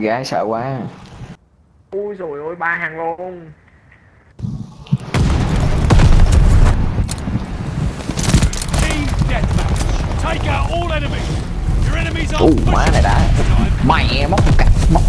gái sợ quá ui rồi ôi ba hàng luôn. Take out all enemies. Your enemies are Ú má này đã Mẹ móc một cặp móc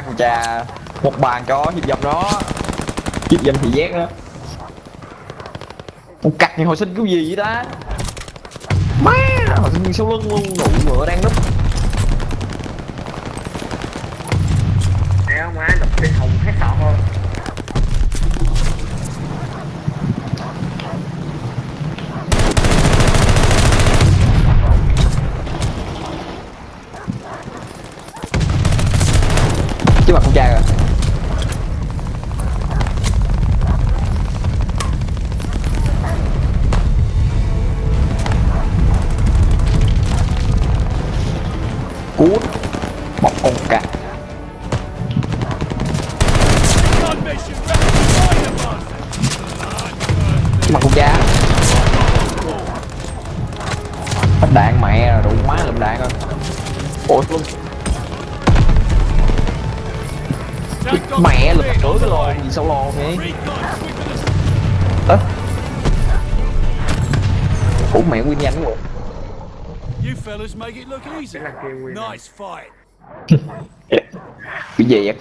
còn con cha Một bàn cho hiệp dập nó Hiệp dập thì giác đó. Con cặc thì hồi sinh cái gì vậy ta? Má, Hồi sinh sau lưng luôn, Nụ ngựa đang núp. không cả. Mặt cục giá hết đạn mẹ rồi đủ má lụm đạn rồi. Ủa luôn mẹ lụm nửa cái lò gì sao lò vậy? Ớ ủa mẹ nguyên nhanh quá. You fellas make it look easy. Nice fight. Vậy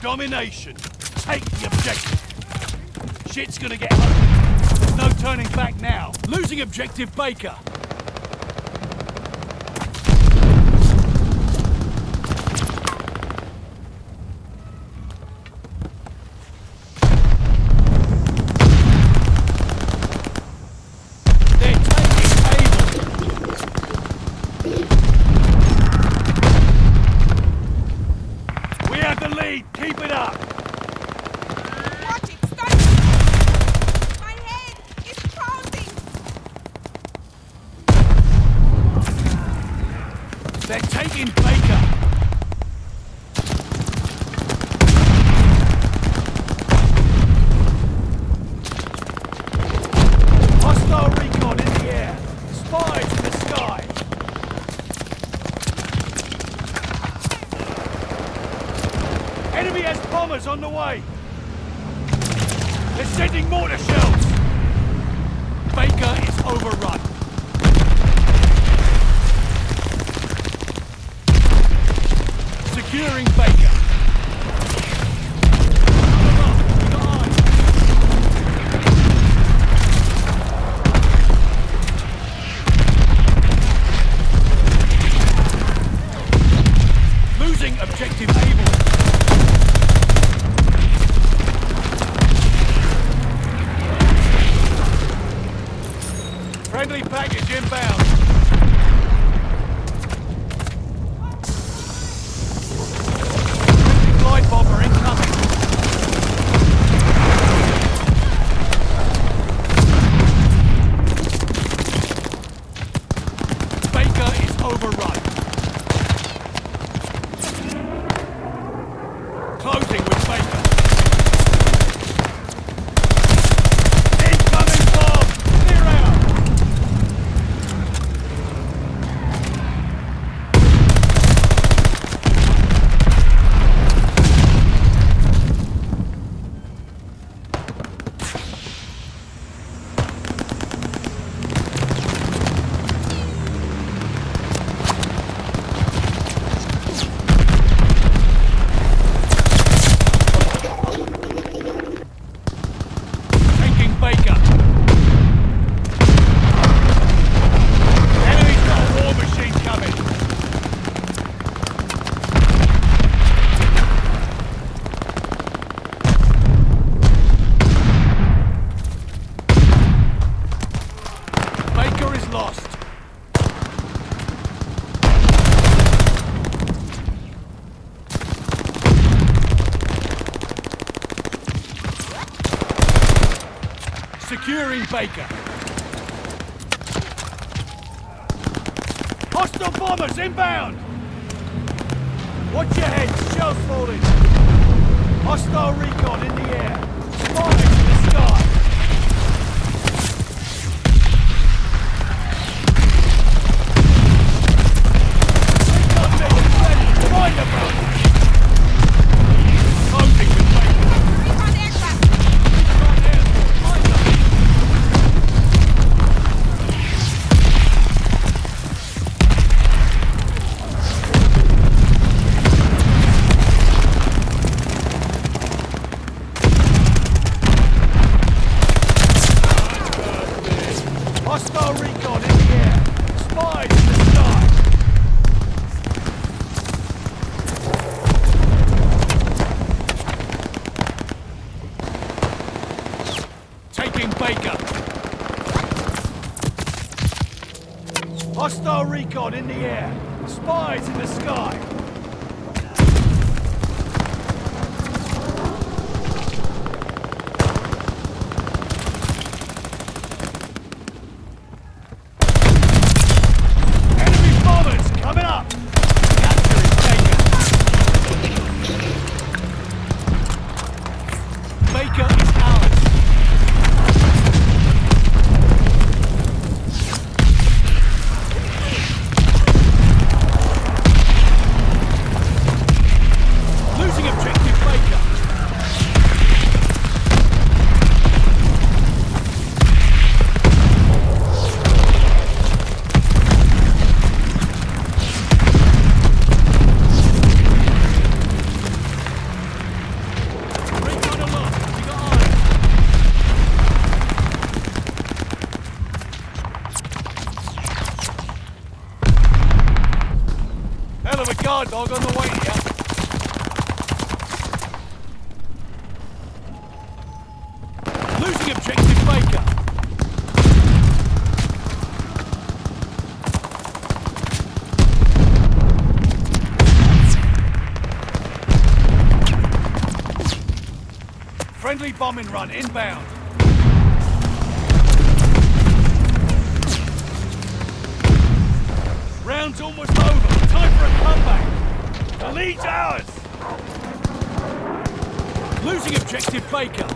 Domination. Take the objective. Shit's gonna get no turning back now. Losing objective Baker. They're taking Able. We have the lead. Keep it up. Watch it! Stop! My head is pounding! They're taking Baker. Hostile recon in the air. Spies in the sky. Enemy has bombers on the way. They're sending mortar shells. Friendly package inbound. Glide bomber incoming. Baker is overrun. Closing with Baker. Incoming bomb! Clear out! Baker. Hostile bombers inbound! Watch your head, shells falling! Hostile recon in the air. Spies in the air. Spies in the sky. Friendly bombing run inbound. Round's almost over. Time for a comeback. The lead's ours. Losing objective Baker.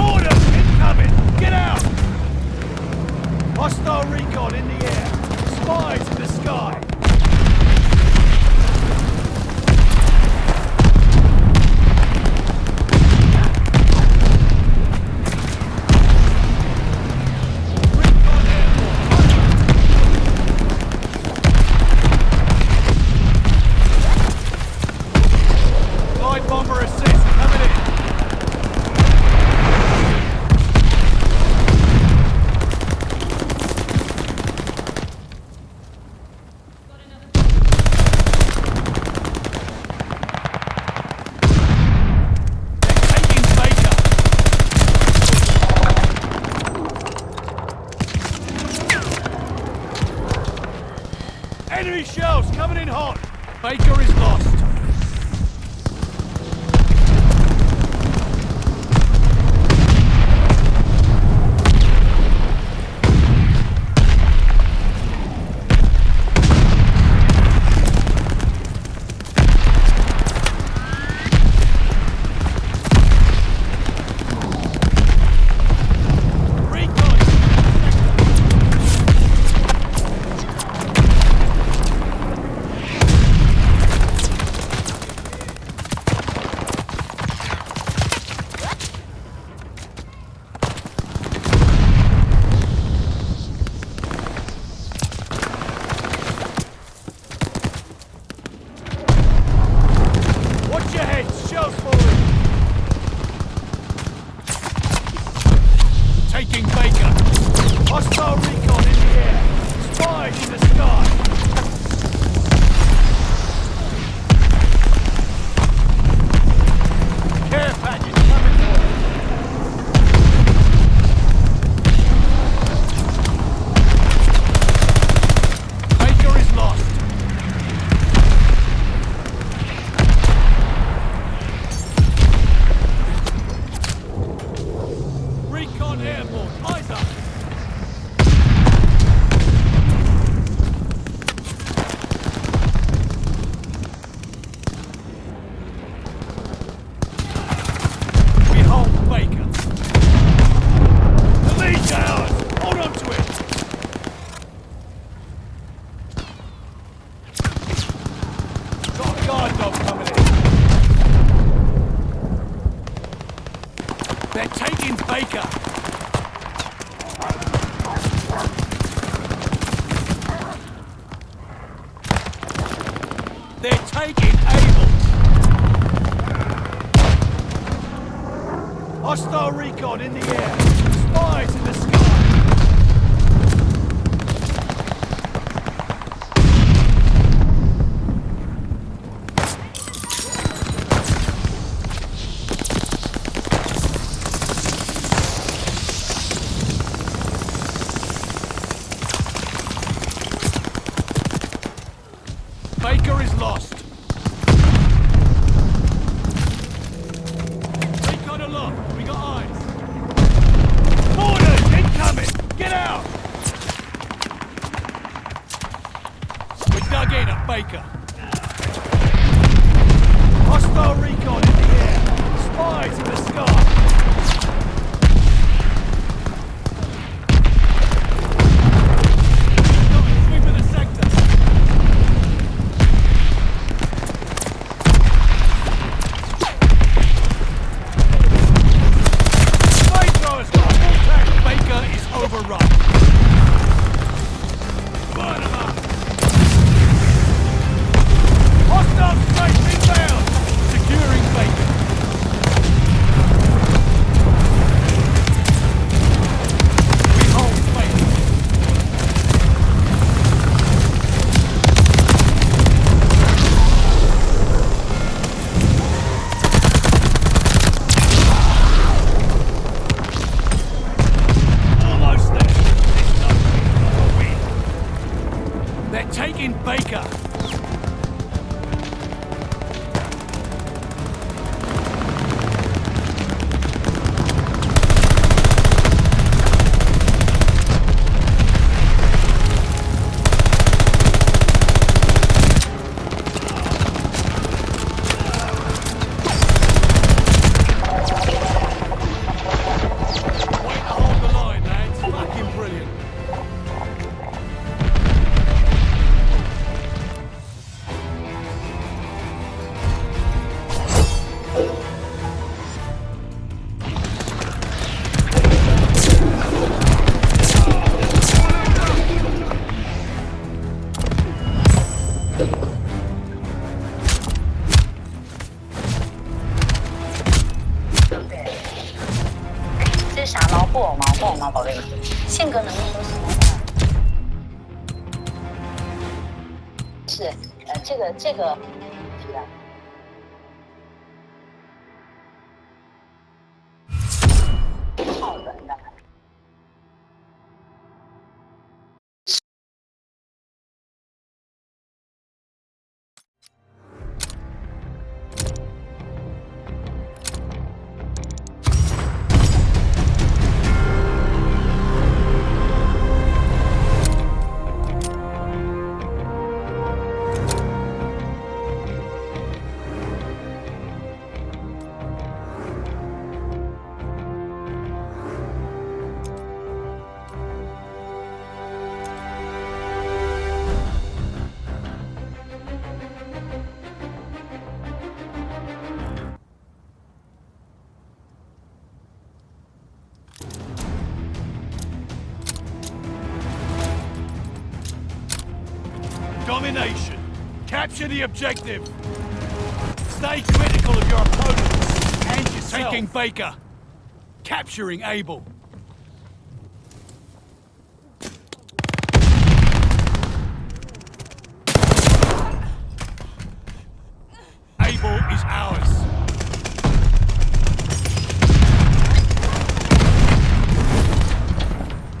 Orders incoming. Get out. Hostile recon in the air. Spies in the sky. Hostile recon in the air. Peacemaker. Hostile recon in the air. Spies in the sky. 这个 the objective. Stay critical of your opponents and yourself. Taking Baker. Capturing Able. Able is ours.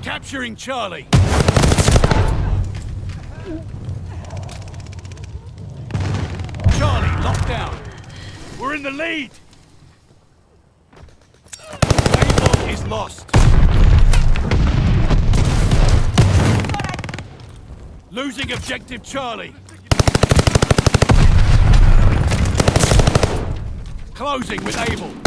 Capturing Charlie. Lockdown. We're in the lead. Able is lost. Losing objective Charlie. Closing with Able.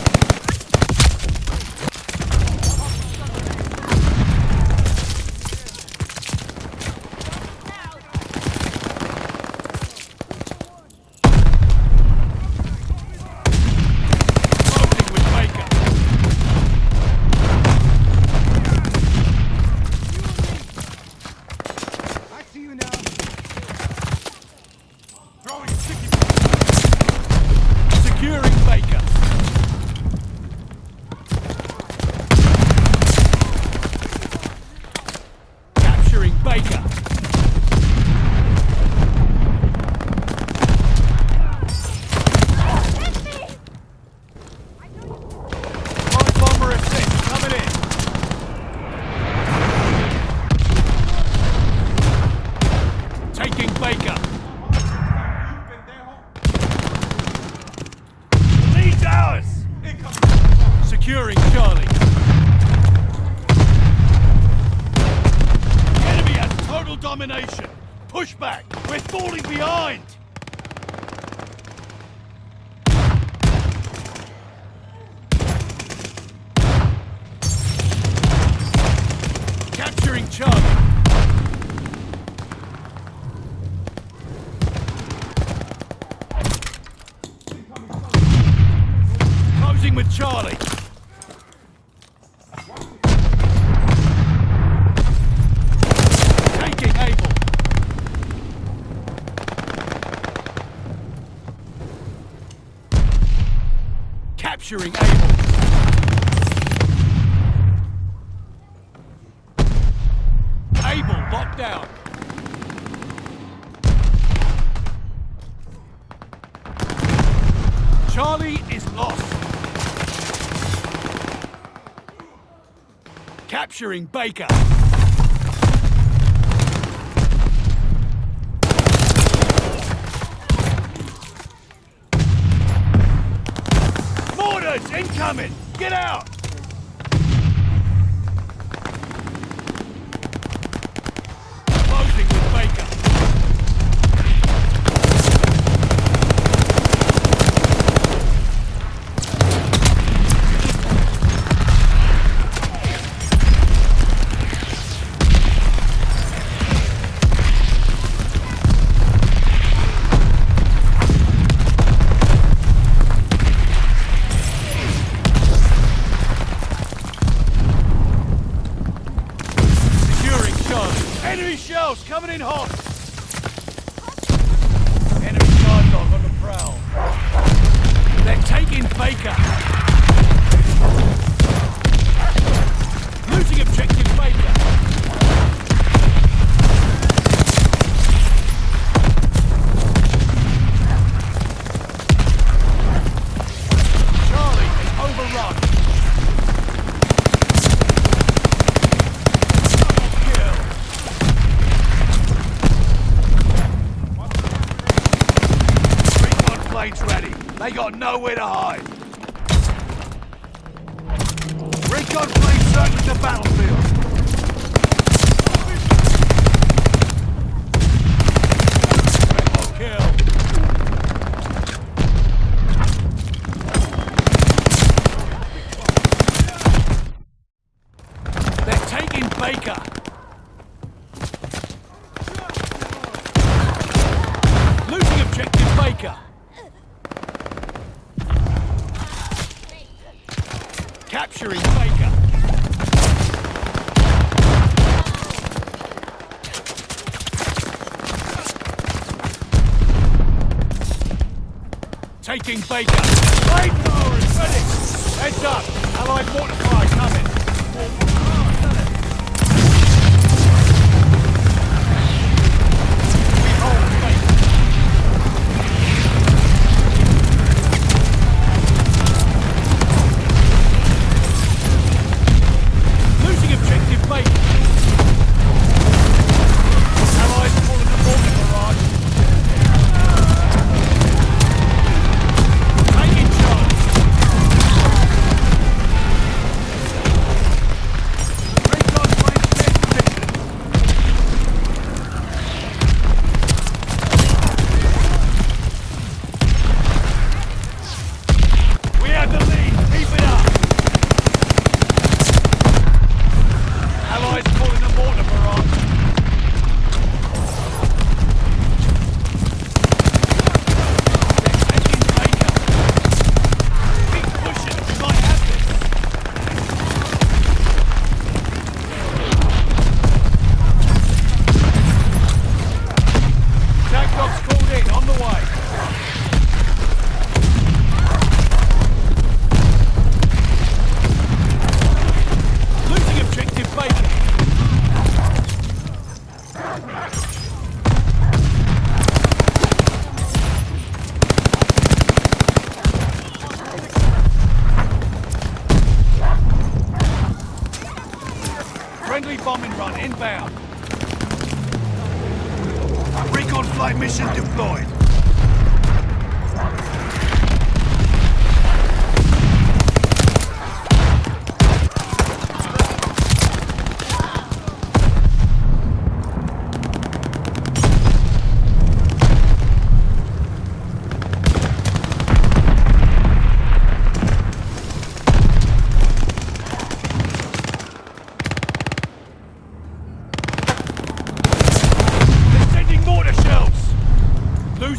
Capturing Able. Able locked down. Charlie is lost. Capturing Baker. Objective Baker. Capturing Baker. Taking Baker. Is ready. Heads up. Allied mortifier coming.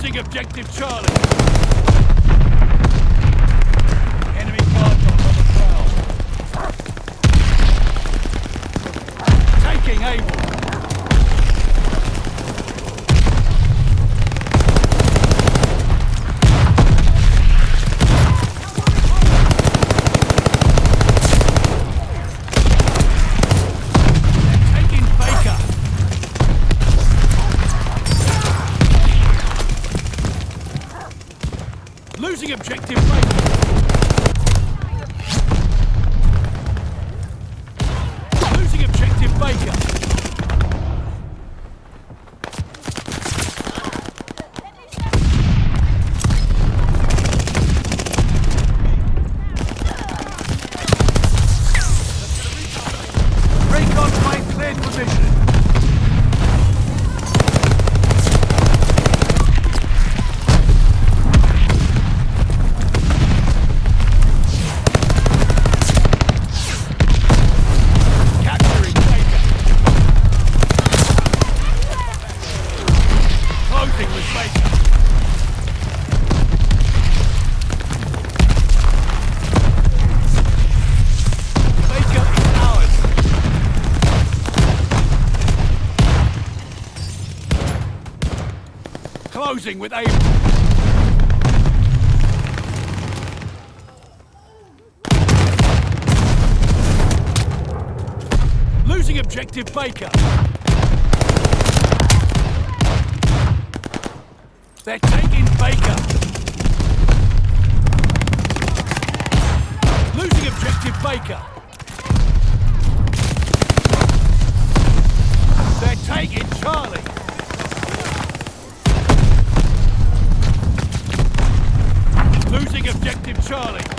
Losing objective Charlie. Baker. Closing with Able. Losing objective Baker. They're taking Baker. Losing objective Baker. They're taking Charlie. Losing objective Charlie.